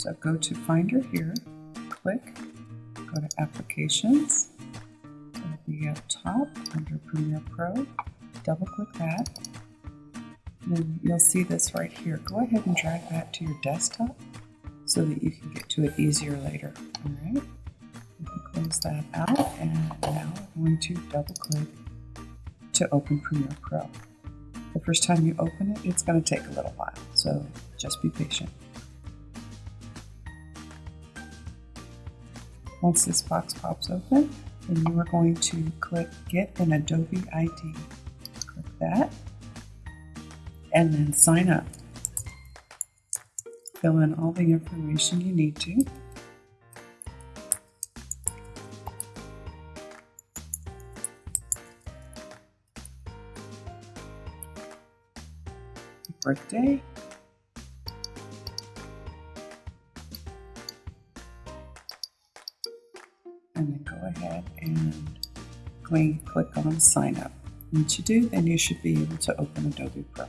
So go to Finder here, click, go to Applications, be up top under Premiere Pro, double click that, then you'll see this right here. Go ahead and drag that to your desktop so that you can get to it easier later. All right, close that out and now I'm going to double click to open Premiere Pro. The first time you open it, it's going to take a little while, so just be patient. Once this box pops open, then you are going to click Get an Adobe ID. Click that, and then sign up. Fill in all the information you need to. birthday. And then go ahead and click on sign up. Once you do, then you should be able to open Adobe Pro.